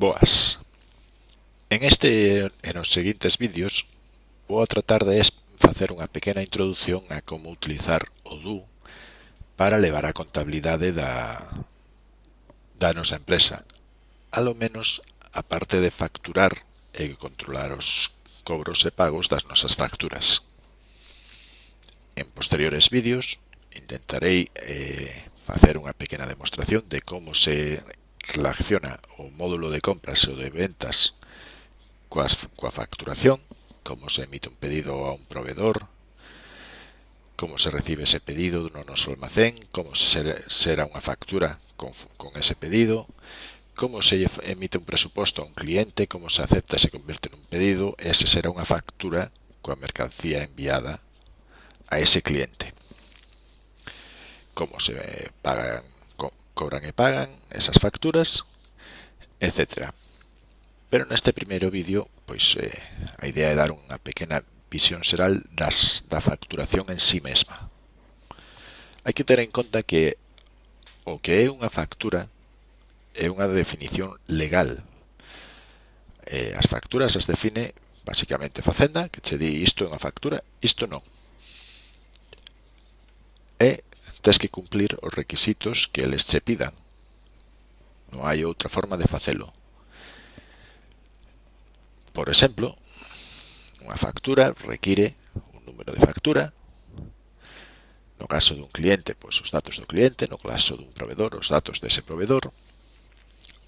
Boas. En este e nos seguintes vídeos vou a tratar de facer unha pequena introdución a como utilizar o DU para levar a contabilidade da, da nosa empresa, a lo menos a parte de facturar e controlar os cobros e pagos das nosas facturas. En posteriores vídeos intentarei eh, facer unha pequena demostración de como se relaciona o módulo de compras ou de ventas coas, coa facturación, como se emite un pedido a un proveedor, como se recibe ese pedido no noso almacén, como se será unha factura con, con ese pedido, como se emite un presuposto a un cliente, como se acepta e se convierte nun pedido, ese será unha factura coa mercancía enviada a ese cliente. Como se pagan cobran e pagan, esas facturas, etc. Pero neste primeiro vídeo, pois eh, a idea é dar unha pequena visión xeral das, da facturación en sí mesma. Hai que ter en conta que o que é unha factura é unha definición legal. Eh, as facturas as define basicamente Facenda, que che di isto é unha factura, isto non. É tes que cumprir os requisitos que eles che pidan. Non hai outra forma de facelo. Por exemplo, unha factura require un número de factura, no caso dun cliente, pois os datos do cliente, no caso dun proveedor, os datos dese proveedor,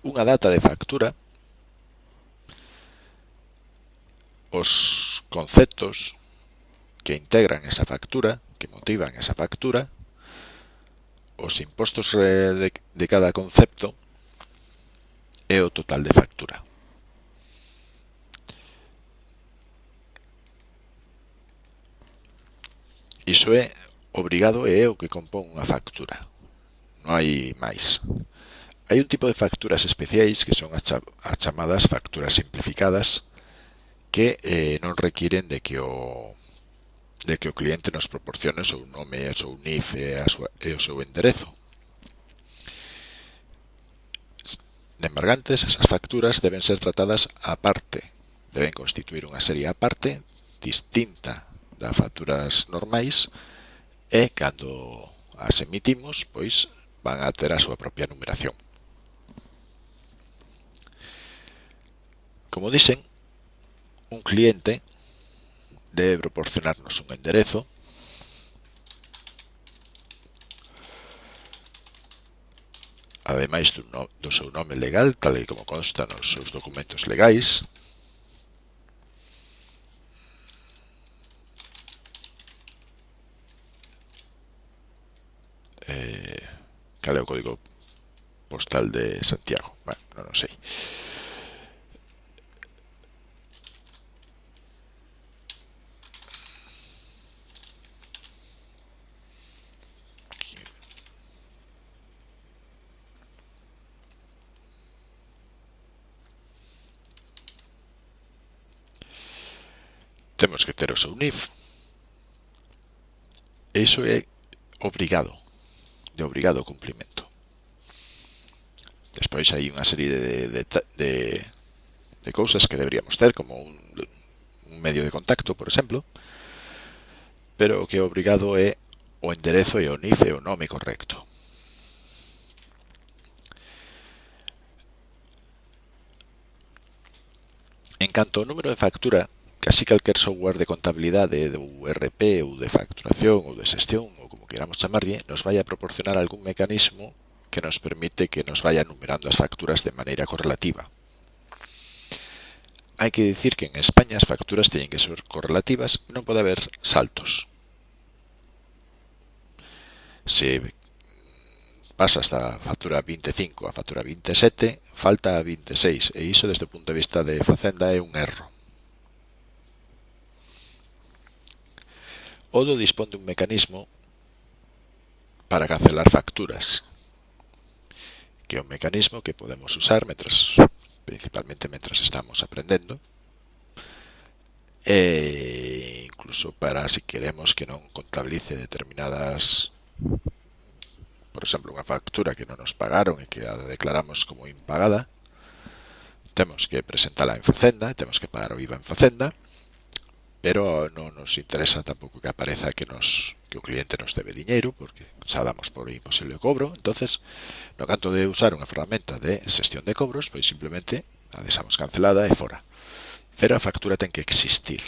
unha data de factura, os conceptos que integran esa factura, que motivan esa factura, os impostos eh, de, de cada concepto é o total de factura. Iso é obrigado e é o que compón unha factura. Non hai máis. Hai un tipo de facturas especiais que son as chamadas facturas simplificadas que eh, non requiren de que o de que o cliente nos proporcione o seu nome, o seu NIF e, a súa, e o seu enderezo. Nembargantes, esas facturas deben ser tratadas a parte, deben constituir unha serie a parte distinta das facturas normais e cando as emitimos, pois van a ter a súa propia numeración. Como dicen, un cliente debe proporcionarnos un enderezo ademais do, no, do seu nome legal, tal e como consta nos seus documentos legais. Eh, cal é o código postal de Santiago? Bueno, non o sei. Temos que ter o seu NIF. Iso é obrigado, de obrigado cumplimento. Despois hai unha serie de, de, de, de cousas que deberíamos ter, como un, un medio de contacto, por exemplo, pero o que é obrigado é o enderezo e o NIF e o nome correcto. En canto ao número de factura, casi calquer software de contabilidade de URP ou de facturación ou de xestión ou como queramos chamarlle, nos vai a proporcionar algún mecanismo que nos permite que nos vaya numerando as facturas de maneira correlativa. Hai que dicir que en España as facturas teñen que ser correlativas e non pode haber saltos. Se pasa da factura 25 a factura 27, falta a 26 e iso desde o punto de vista de Facenda é un erro Odo dispón de un mecanismo para cancelar facturas, que é un mecanismo que podemos usar metras, principalmente mentras estamos aprendendo, e incluso para se si queremos que non contabilice determinadas por exemplo, unha factura que non nos pagaron e que a declaramos como impagada, temos que presentala en Facenda, temos que pagar o IVA en Facenda, pero non nos interesa tampouco que apareza que nos que o cliente nos debe diñeiro, porque xa damos por imposible o cobro. entonces no canto de usar unha ferramenta de xestión de cobros, pois simplemente a deixamos cancelada e fora. Pero a factura ten que existir.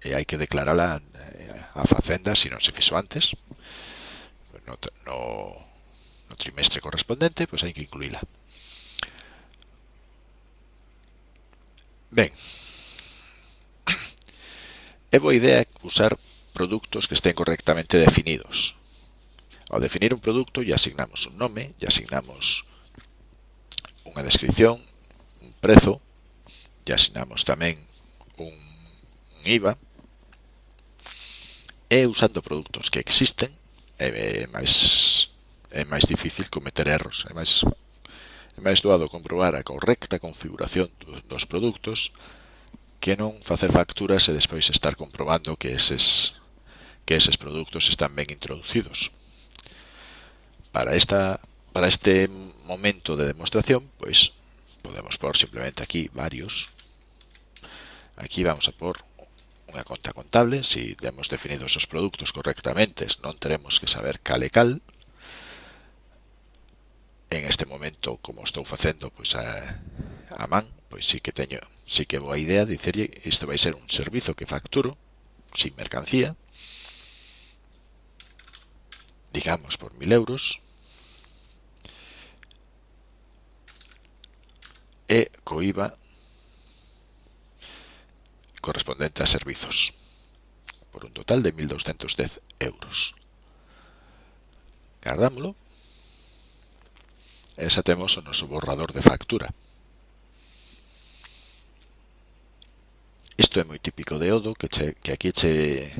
E hai que declarala eh, a facenda se non se fixo antes. No, no, no trimestre correspondente, pois hai que incluíla. Ben, É boa idea usar produtos que estén correctamente definidos. Ao definir un produto, lle asignamos un nome, lle asignamos unha descripción, un prezo, lle asignamos tamén un, un IVA, e usando produtos que existen, é máis, é máis difícil cometer erros, é máis, é máis doado comprobar a correcta configuración dos produtos, que non facer facturas e despois estar comprobando que eses, que eses produtos están ben introducidos. Para, esta, para este momento de demostración, pois podemos por simplemente aquí varios. Aquí vamos a por unha conta contable, si temos definidos os produtos correctamente, non teremos que saber cal e cal. En este momento, como estou facendo, pois a a man, pois sí que teño, sí que boa idea dicerlle isto vai ser un servizo que facturo sin mercancía, digamos por 1000 euros, e co IVA correspondente a servizos, por un total de 1.210 euros. Guardámoslo. E xa temos o noso borrador de factura. Isto é moi típico de Odo, que, che, que aquí che,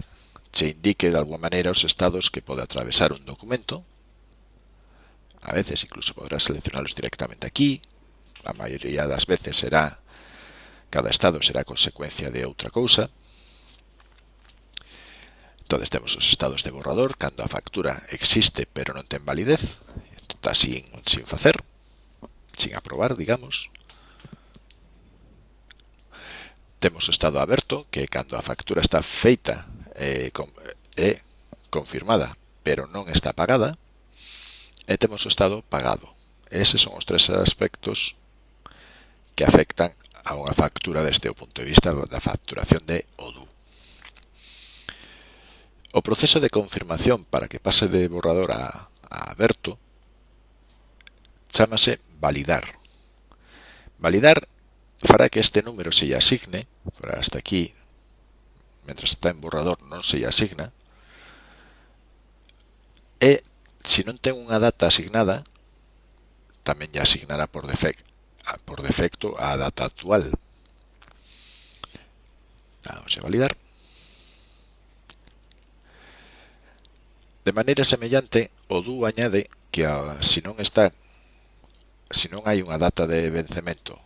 che indique de alguma maneira os estados que pode atravesar un documento. A veces incluso podrás seleccionarlos directamente aquí. A maioría das veces será cada estado será consecuencia de outra cousa. Entonces temos os estados de borrador, cando a factura existe pero non ten validez, está sin, sin facer, sin aprobar, digamos temos estado aberto, que é cando a factura está feita eh, e, eh, confirmada, pero non está pagada, e temos o estado pagado. Eses son os tres aspectos que afectan a unha factura desde o punto de vista da facturación de ODU. O proceso de confirmación para que pase de borrador a, a aberto chamase validar. Validar fará que este número se lle asigne, para hasta aquí, mentras está en borrador non se lle asigna, e se non ten unha data asignada, tamén lle asignará por, defect, por defecto a data actual. Vamos a validar. De maneira semellante, o do añade que ah, se non está se non hai unha data de vencemento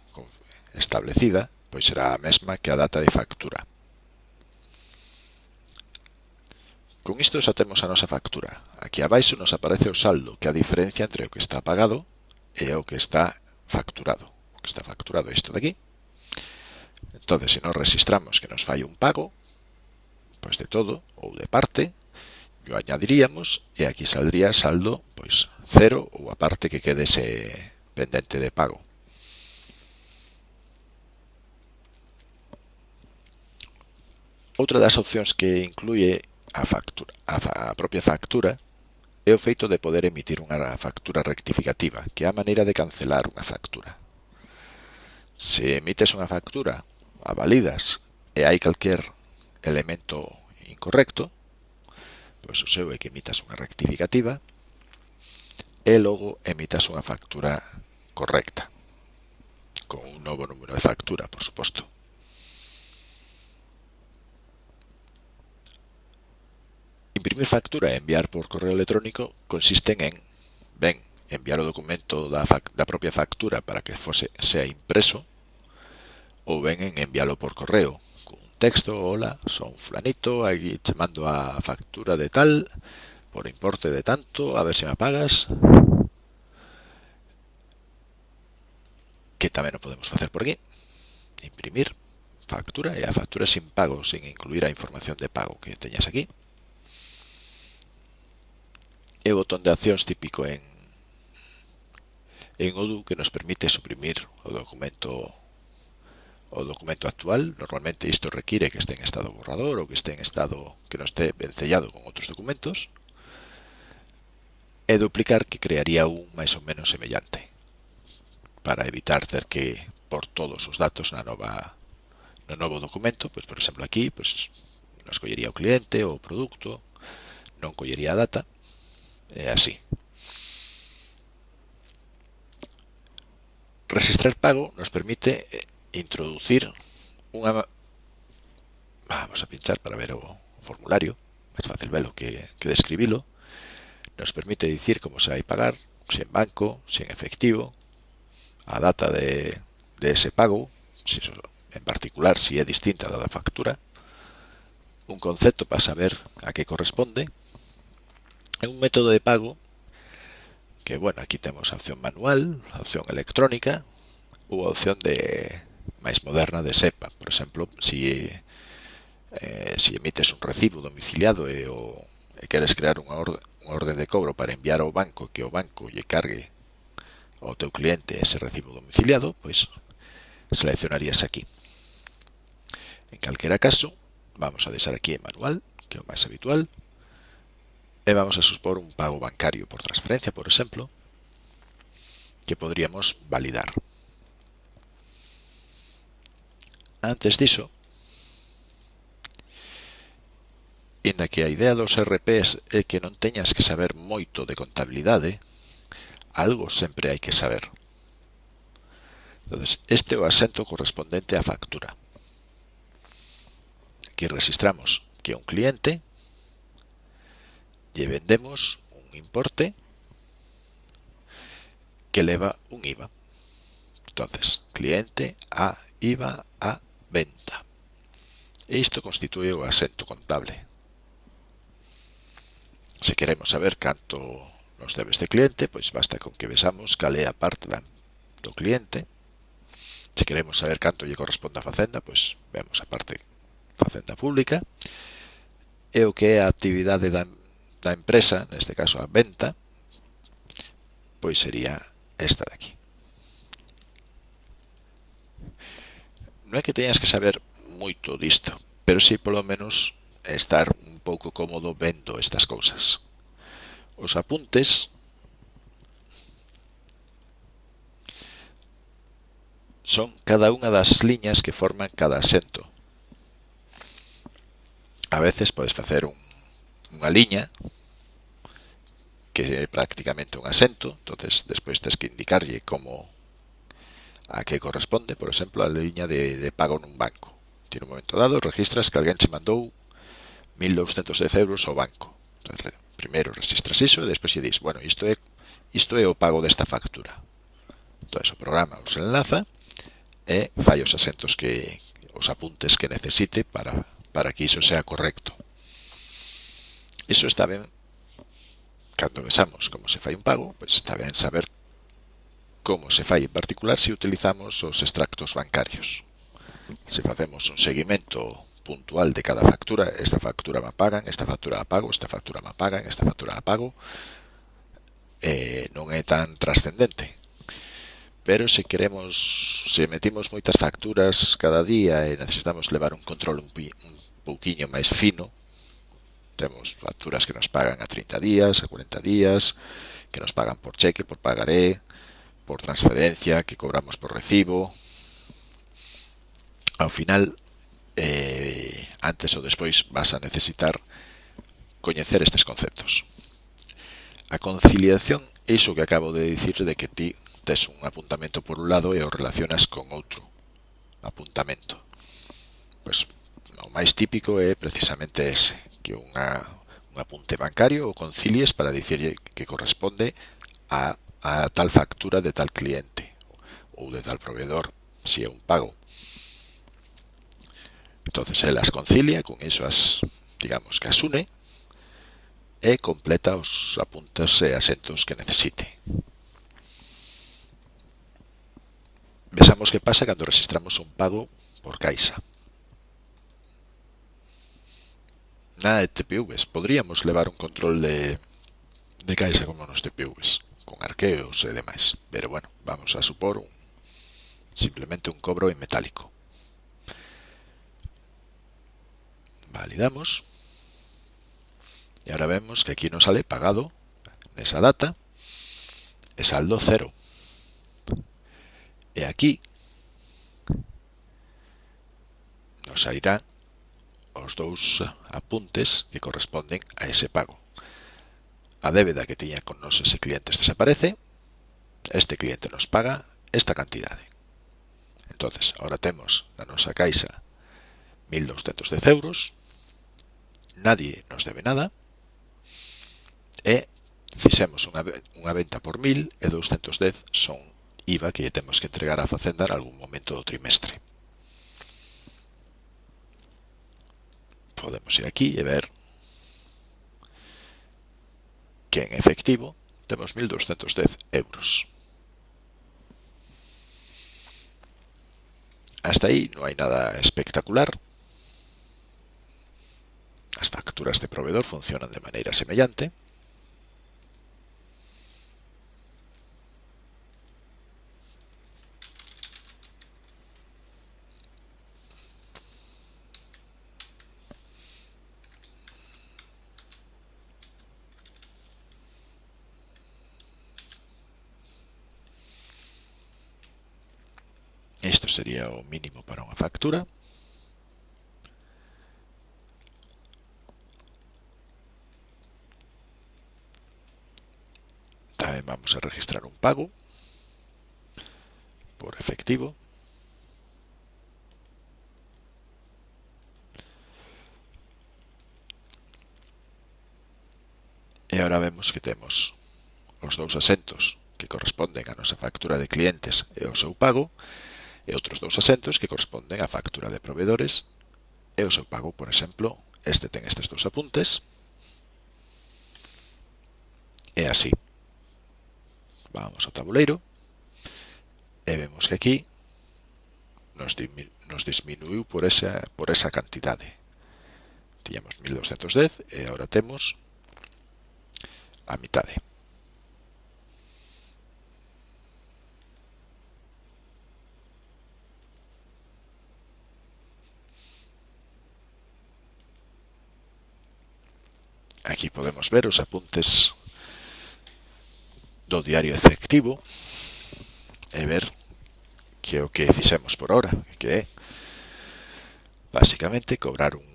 establecida pois será a mesma que a data de factura. Con isto xa temos a nosa factura. Aquí abaixo nos aparece o saldo, que é a diferencia entre o que está pagado e o que está facturado. O que está facturado é isto de aquí. Entón, se nos registramos que nos fai un pago, pois de todo ou de parte, o añadiríamos e aquí saldría saldo pois cero ou a parte que quedese pendente de pago. Outra das opcións que inclúe a, factura, a, a propia factura é o feito de poder emitir unha factura rectificativa, que é a maneira de cancelar unha factura. Se emites unha factura, a validas, e hai calquer elemento incorrecto, pois o seu é que emitas unha rectificativa e logo emitas unha factura correcta, con un novo número de factura, por suposto. Imprimir factura e enviar por correo electrónico consisten en, ben, enviar o documento da, da propia factura para que fose sea impreso ou ben en envialo por correo cun texto, hola, son fulanito, aquí te mando a factura de tal por importe de tanto, a ver se me pagas que tamén o podemos facer por aquí imprimir factura e a factura sin pago, sin incluir a información de pago que teñas aquí é o botón de accións típico en, en Odoo que nos permite suprimir o documento o documento actual. Normalmente isto require que este en estado borrador ou que este en estado que non esté vencellado con outros documentos. E duplicar que crearía un máis ou menos semellante para evitar ter que por todos os datos na nova no novo documento, pois por exemplo aquí, pois nos collería o cliente ou o produto, non collería a data e así. Registrar pago nos permite eh, introducir unha... Vamos a pinchar para ver o formulario, máis fácil velo que, que describilo nos permite dicir como se vai pagar, se en banco, se en efectivo, a data de, de ese pago, si eso, en particular si é distinta da da factura, un concepto para saber a que corresponde, É un método de pago que, bueno, aquí temos a opción manual, a opción electrónica ou a opción de máis moderna de SEPA. Por exemplo, se, eh, se emites un recibo domiciliado e, o, e queres crear unha orde, unha orde de cobro para enviar ao banco que o banco lle cargue ao teu cliente ese recibo domiciliado, pois seleccionarías aquí. En calquera caso, vamos a deixar aquí en manual, que é o máis habitual, e vamos a suspor un pago bancario por transferencia, por exemplo, que podríamos validar. Antes diso, inda que a idea dos RPs é que non teñas que saber moito de contabilidade, algo sempre hai que saber. Entonces, este é o asento correspondente á factura. Aquí registramos que é un cliente lle vendemos un importe que leva un IVA. Entonces, cliente a IVA a venta. E isto constituye o asento contable. Se queremos saber canto nos debe este cliente, pois basta con que vexamos cal é a parte do cliente. Se queremos saber canto lle corresponde a facenda, pois vemos a parte facenda pública. E o que é a actividade da da empresa, neste caso a venta, pois sería esta de aquí. Non é que teñas que saber moito disto, pero sí polo menos estar un pouco cómodo vendo estas cousas. Os apuntes son cada unha das liñas que forman cada asento. A veces podes facer un unha liña que é prácticamente un asento, entonces despois tens que indicarlle como a que corresponde, por exemplo, a liña de, de pago nun banco. Tiene un momento dado registras que alguén che mandou 1.210 euros ao banco. Entonces, primeiro registras iso e despois se dis, bueno, isto é, isto é o pago desta factura. Entón, o programa os enlaza e fai os asentos que os apuntes que necesite para, para que iso sea correcto. Iso está ben cando vexamos como se fai un pago, pois está ben saber como se fai en particular se utilizamos os extractos bancarios. Se facemos un seguimento puntual de cada factura, esta factura me pagan, esta factura a pago, esta factura me pagan, esta factura a pago, eh, non é tan trascendente. Pero se queremos, se metimos moitas facturas cada día e necesitamos levar un control un, un pouquiño máis fino, Temos facturas que nos pagan a 30 días, a 40 días, que nos pagan por cheque, por pagaré, por transferencia, que cobramos por recibo. Ao final, eh, antes ou despois, vas a necesitar coñecer estes conceptos. A conciliación é iso que acabo de dicir de que ti tes un apuntamento por un lado e o relacionas con outro apuntamento. Pois, o máis típico é precisamente ese, que unha, un apunte bancario ou concilies para dicirlle que corresponde a, a tal factura de tal cliente ou de tal proveedor, se é un pago. Entonces el las concilia, con iso as, digamos, que as une e completa os apuntes e asentos que necesite. Vexamos que pasa cando registramos un pago por Caixa. nada de TPVs. Podríamos levar un control de, de caixa como nos TPVs, con arqueos e demais. Pero bueno, vamos a supor un, simplemente un cobro en metálico. Validamos. Y ahora vemos que aquí nos sale pagado en esa data e saldo cero. E aquí nos sairá os dous apuntes que corresponden a ese pago. A débeda que tiña con nos ese cliente desaparece, este cliente nos paga esta cantidade. Entonces, ahora temos na nosa caixa 1.210 euros, nadie nos debe nada, e fixemos unha, unha venta por 1.000 e 210 son IVA que temos que entregar á facenda en algún momento do trimestre. podemos ir aquí e ver que en efectivo temos 1.210 euros. Hasta aí non hai nada espectacular. As facturas de proveedor funcionan de maneira semellante. Isto sería o mínimo para unha factura. Tamén vamos a registrar un pago por efectivo. E agora vemos que temos os dous asentos que corresponden á nosa factura de clientes e o seu pago e outros dous asentos que corresponden á factura de proveedores e o seu pago, por exemplo, este ten estes dous apuntes e así. Vamos ao tabuleiro e vemos que aquí nos, nos disminuiu por esa, por esa cantidade. Tiñamos 1210 e agora temos a mitade. Aquí podemos ver os apuntes do diario efectivo e ver que é o que fixemos por hora, que é basicamente cobrar un,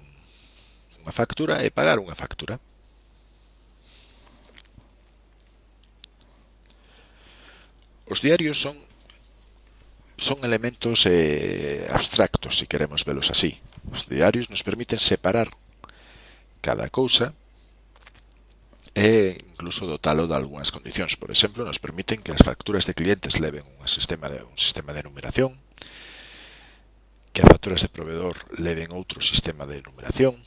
unha factura e pagar unha factura. Os diarios son son elementos eh, abstractos, se si queremos velos así. Os diarios nos permiten separar cada cousa e incluso dotalo de algunhas condicións. Por exemplo, nos permiten que as facturas de clientes leven un sistema de, un sistema de numeración, que as facturas de proveedor leven outro sistema de numeración.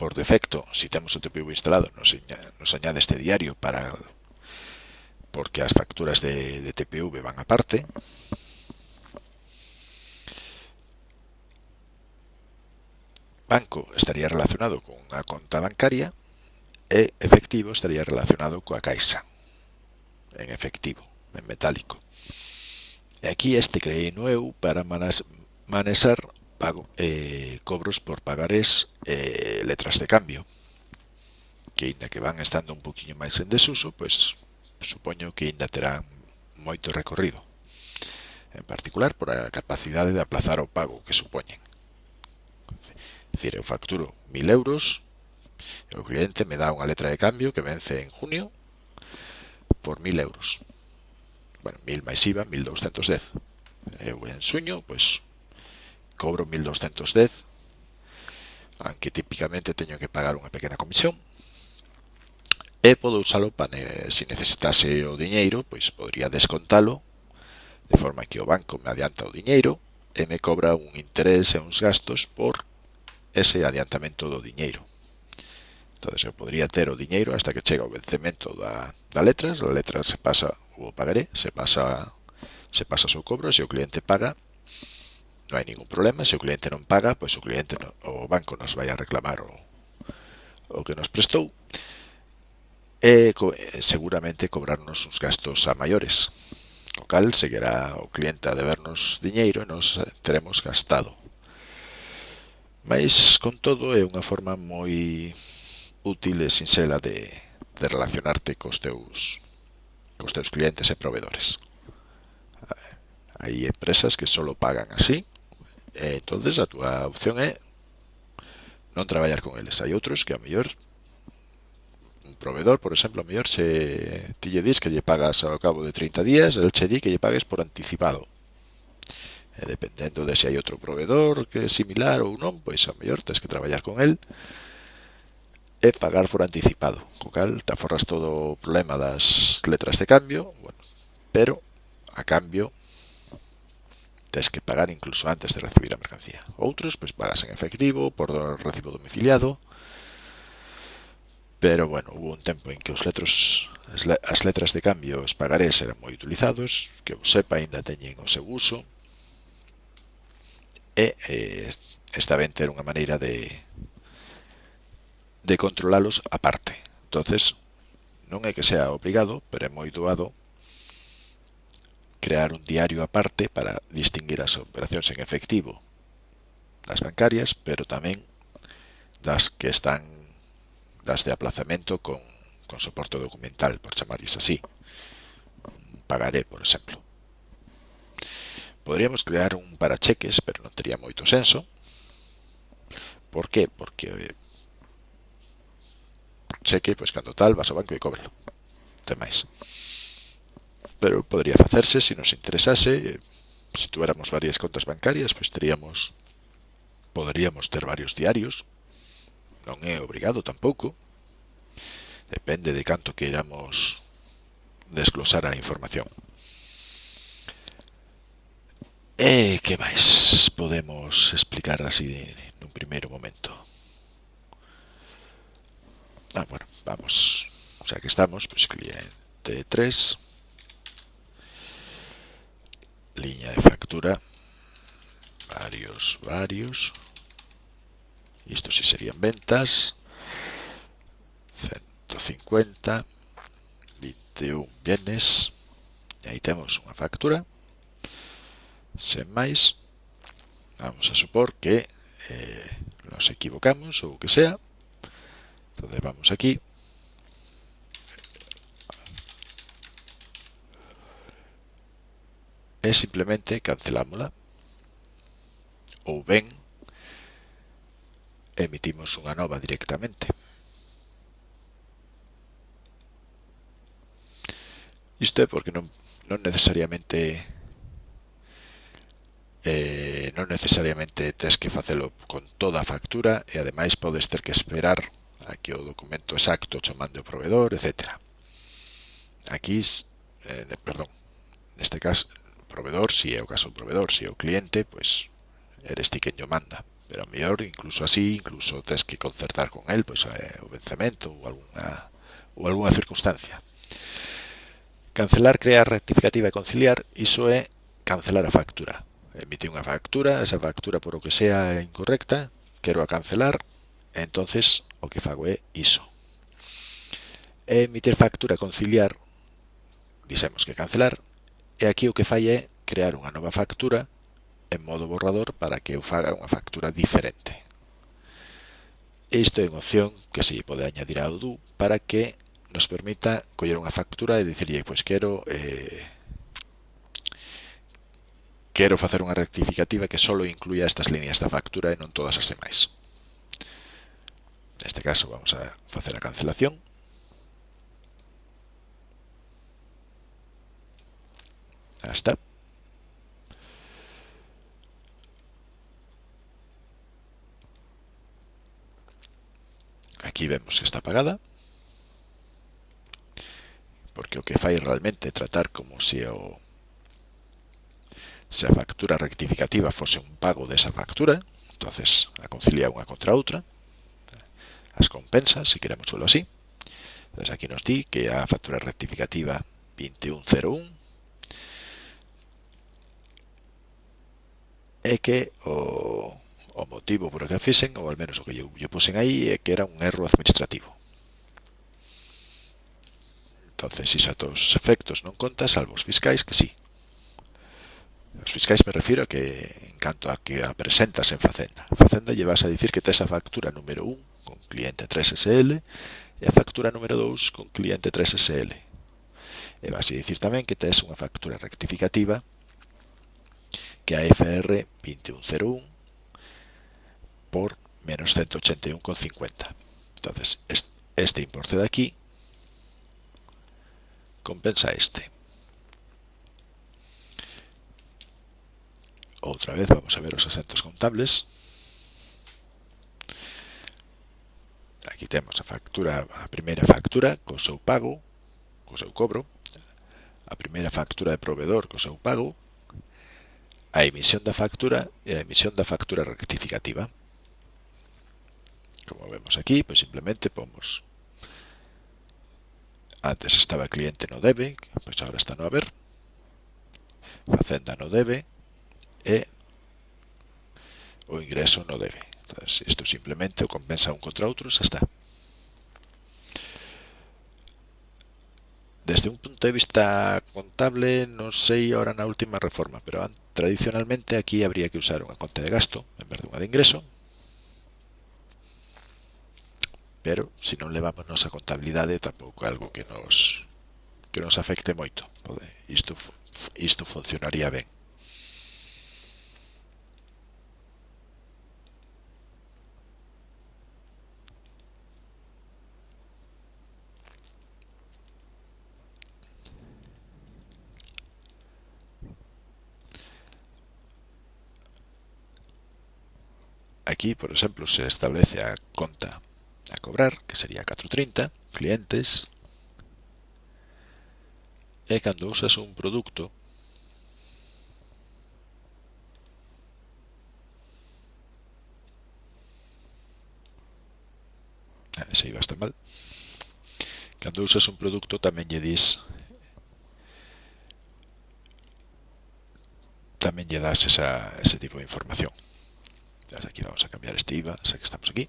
Por defecto, se si temos o TPV instalado, nos, nos añade este diario para porque as facturas de, de TPV van aparte. Banco estaría relacionado con unha conta bancaria e efectivo estaría relacionado coa caixa, en efectivo, en metálico. E aquí este creíno eu para manexar pago, eh, cobros por pagarés eh, letras de cambio, que ainda que van estando un poquinho máis en desuso, pois supoño que ainda terán moito recorrido, en particular por a capacidade de aplazar o pago que supoñen. É dicir, eu facturo 1000 euros, O cliente me dá unha letra de cambio que vence en junio por 1000 euros. Bueno, 1000 máis IVA, 1210. Eu en suño, pois, cobro 1210, aunque tipicamente teño que pagar unha pequena comisión, e podo usalo para, se necesitase o diñeiro, pois podría descontalo, de forma que o banco me adianta o diñeiro e me cobra un interés e uns gastos por ese adiantamento do diñeiro entonces eu podría ter o diñeiro hasta que chega o vencemento da, da letras, a letra se pasa o pagaré, se pasa se pasa o seu cobro, se o cliente paga non hai ningún problema, se o cliente non paga, pois o cliente no, o banco nos vai a reclamar o, o que nos prestou e co, seguramente cobrarnos uns gastos a maiores o cal seguirá o cliente a debernos diñeiro e nos teremos gastado. Mas con todo é unha forma moi útil e sinxela de, relacionarte cos teus clientes e proveedores. Hai empresas que solo pagan así, entonces a túa opción é non traballar con eles. Hai outros que a mellor un proveedor, por exemplo, a mellor se ti lle que lle pagas ao cabo de 30 días, el che que lle pagues por anticipado. E dependendo de se hai outro proveedor que é similar ou non, pois a mellor tens que traballar con el e pagar por anticipado, co cal te aforras todo o problema das letras de cambio, bueno, pero a cambio tens que pagar incluso antes de recibir a mercancía. Outros, pois, pues, pagas en efectivo, por recibo domiciliado, pero, bueno, hubo un tempo en que os letros as letras de cambio os pagarés eran moi utilizados, que o sepa, ainda teñen o seu uso, e eh, está ben ter unha maneira de, de controlalos aparte. Entonces, non é que sea obrigado, pero é moi doado crear un diario aparte para distinguir as operacións en efectivo das bancarias, pero tamén das que están das de aplazamento con, con soporte documental, por chamarles así. Pagaré, por exemplo. Podríamos crear un para cheques, pero non tería moito senso. Por qué? Porque cheque, pois cando tal, vas ao banco e cóbrelo. Ten máis. Pero podría facerse se nos interesase, se tuéramos varias contas bancarias, pois teríamos poderíamos ter varios diarios. Non é obrigado tampouco. Depende de canto queiramos desglosar a información. E que máis podemos explicar así nun primeiro momento? Ah, bueno, vamos. O sea, que estamos, pues cliente 3, línea de factura, varios, varios. Y esto sí serían ventas. 150, 21 bienes. Y ahí tenemos una factura. Sen máis. Vamos a supor que eh, nos equivocamos o que sea. Entonces vamos aquí. Es simplemente cancelámosla. Ou ben, emitimos unha nova directamente. Isto é porque non, non necesariamente eh, non necesariamente tens que facelo con toda a factura e ademais podes ter que esperar aquí o documento exacto chamando o proveedor, etc. Aquí, eh, perdón, neste caso, proveedor, si é o caso do proveedor, si é o cliente, pois eres ti quen yo manda. Pero a mellor, incluso así, incluso tens que concertar con el pois, eh, o vencemento ou alguna, ou alguna circunstancia. Cancelar, crear, rectificativa e conciliar, iso é cancelar a factura. Emite unha factura, esa factura por o que sea incorrecta, quero a cancelar, entonces o que fago é iso. E emitir factura conciliar, dixemos que cancelar, e aquí o que fai é crear unha nova factura en modo borrador para que eu faga unha factura diferente. Isto é unha opción que se pode añadir ao Odoo para que nos permita coller unha factura e dicirlle, pois quero eh, quero facer unha rectificativa que só incluya estas líneas da factura e non todas as demais. Neste caso vamos a facer a cancelación. Ahí está. Aquí vemos que está apagada. Porque o que fai realmente tratar como se o se a factura rectificativa fose un pago desa factura, entonces a concilia unha contra outra as compensas, se queremos verlo así. Entonces aquí nos di que a factura rectificativa 2101 é que o, o motivo por que fixen, ou al menos o que eu, eu pusen aí, é que era un erro administrativo. Entonces, iso a todos os efectos non conta, salvo os fiscais, que sí. Os fiscais me refiro a que, en canto a que a presentas en Facenda. Facenda llevas a dicir que tes a factura número 1 con cliente 3SL e a factura número 2 con cliente 3SL. E vas dicir tamén que tes unha factura rectificativa que é a FR 2101 por menos 181,50. entonces este importe de aquí compensa este. Outra vez vamos a ver os asentos contables. Aquí temos a factura, a primeira factura co seu pago, co seu cobro, a primeira factura de proveedor co seu pago, a emisión da factura e a emisión da factura rectificativa. Como vemos aquí, pois simplemente pomos antes estaba cliente no debe, pois agora está no haber, facenda no debe e o ingreso no debe. Entonces, isto simplemente o compensa un contra outro e xa está. Desde un punto de vista contable, non sei ahora na última reforma, pero tradicionalmente aquí habría que usar unha conta de gasto en vez de unha de ingreso. Pero, se non levamos a contabilidade, tampouco é algo que nos que nos afecte moito. Isto, isto funcionaría ben. Aquí, por exemplo, se establece a conta a cobrar, que sería 430, clientes, e cando usas un produto se iba estar mal. Cando usas un producto ah, tamén lle dis tamén lle das esa, ese tipo de información. Aquí vamos a cambiar este IVA, sé que estamos aquí.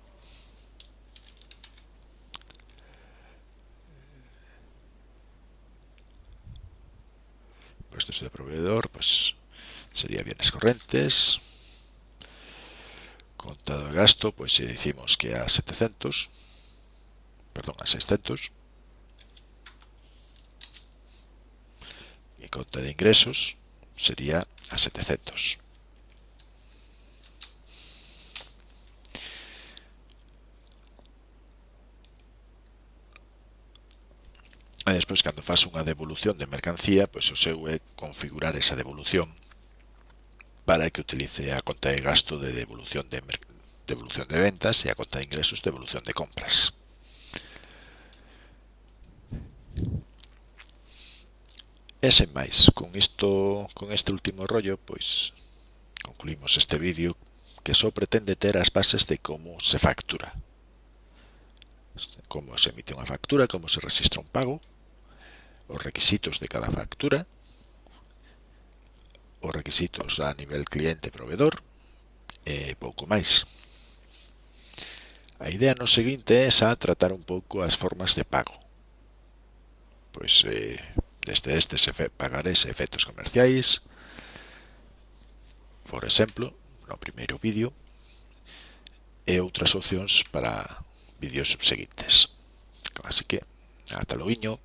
Puestos de proveedor, pues sería bienes corrientes. Contado de gasto, pues si decimos que a 700, perdón, a 600. Y conta de ingresos sería a 700. E despois, cando faz unha devolución de mercancía, pois o seu é configurar esa devolución para que utilice a conta de gasto de devolución de, devolución de ventas e a conta de ingresos de devolución de compras. E sen máis, con, isto, con este último rollo, pois concluímos este vídeo que só pretende ter as bases de como se factura. Como se emite unha factura, como se registra un pago, os requisitos de cada factura, os requisitos a nivel cliente-provedor e pouco máis. A idea no seguinte é xa tratar un pouco as formas de pago. Pois eh, desde estes pagarés e efectos comerciais, por exemplo, no primeiro vídeo, e outras opcións para vídeos subseguintes. Así que, ata loiño.